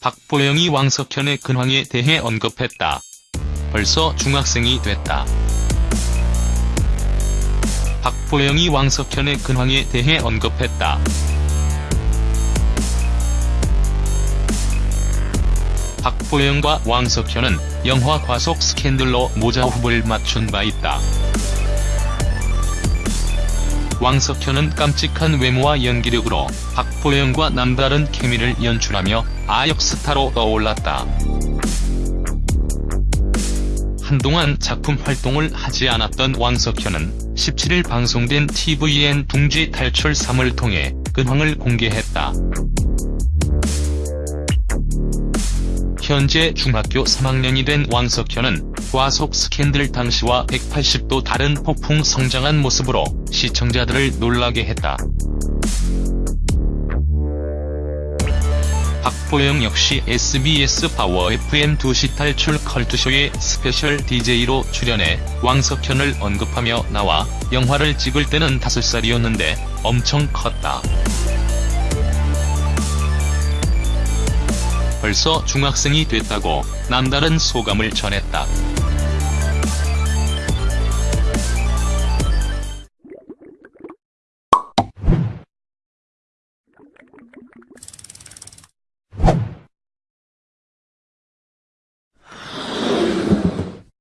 박보영이 왕석현의 근황에 대해 언급했다. 벌써 중학생이 됐다. 박보영이 왕석현의 근황에 대해 언급했다. 박보영과 왕석현은 영화 과속 스캔들로 모자호흡을 맞춘 바 있다. 왕석현은 깜찍한 외모와 연기력으로 박보영과 남다른 케미를 연출하며 아역스타로 떠올랐다. 한동안 작품 활동을 하지 않았던 왕석현은 17일 방송된 tvN 둥지 탈출 3을 통해 근황을 공개했다. 현재 중학교 3학년이 된 왕석현은 과속 스캔들 당시와 180도 다른 폭풍 성장한 모습으로 시청자들을 놀라게 했다. 박보영 역시 SBS 파워 FM 2시 탈출 컬투쇼의 스페셜 DJ로 출연해 왕석현을 언급하며 나와 영화를 찍을 때는 5살이었는데 엄청 컸다. 벌써 중학생이 됐다고 남다른 소감을 전했다.